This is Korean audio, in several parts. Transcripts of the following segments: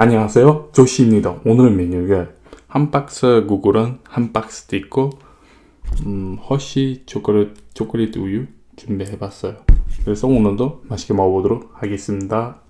안녕하세요. 조시입니다. 오늘 메뉴가 한 박스 구글은 한 박스도 있고 음, 허쉬 초콜릿, 초콜릿 우유 준비해 봤어요. 그래서 오늘도 맛있게 먹어보도록 하겠습니다.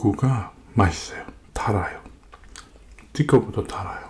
두부가 맛있어요. 달아요. 띠꺼보다 달아요.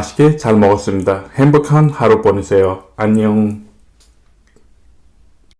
맛있게 잘 먹었습니다. 행복한 하루 보내세요. 안녕.